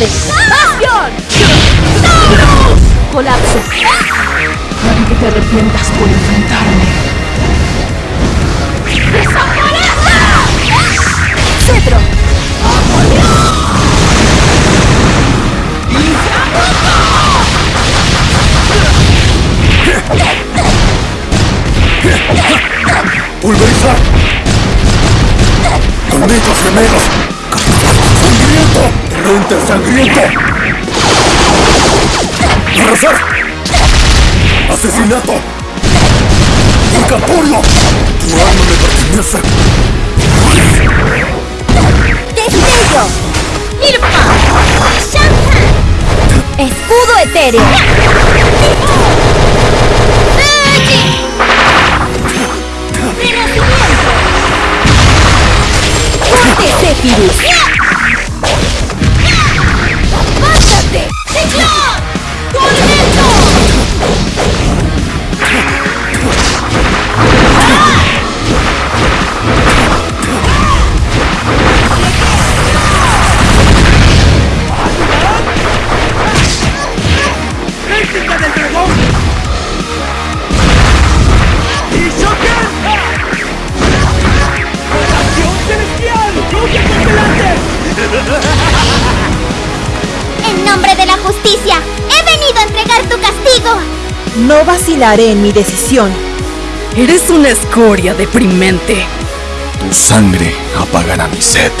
¡Muerte! ¡Bastion! ¡Colapso! Puede que te arrepientas por enfrentarme. ¡Cetro! ¡Pulverizar! ¡Tormentos gemelos! ¡Torrente sangriento! ¡Arrasar! ¡Asesinato! ¡Incapurio! ¡Tu alma me pertenece! ¡Destello! ¡Irma! ¡Shantan! ¡Escudo etéreo! ¡Fuji! ¡Renacimiento! ¡Fuerte Zephyrus! En nombre de la justicia, he venido a entregar tu castigo. No vacilaré en mi decisión. Eres una escoria deprimente. Tu sangre apagará mi sed.